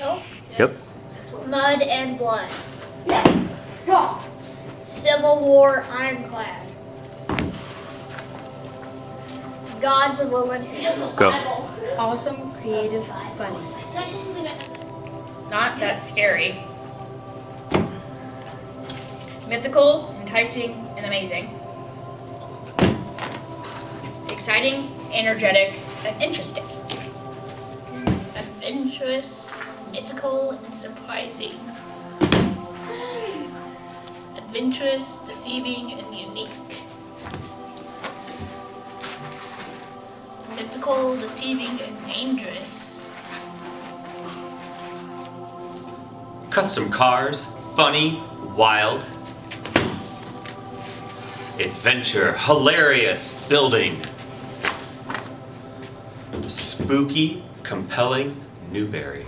Yep. Mud and Blood. Civil War Ironclad. Gods of Olympus. Go. Awesome, creative, funny. Not that scary. Mythical, enticing, and amazing. Exciting, energetic, and interesting. adventurous, mythical, and surprising. Adventurous, deceiving, and unique. Mythical, deceiving, and dangerous. Custom cars, funny, wild. Adventure, hilarious, building. Spooky, compelling, Newbery.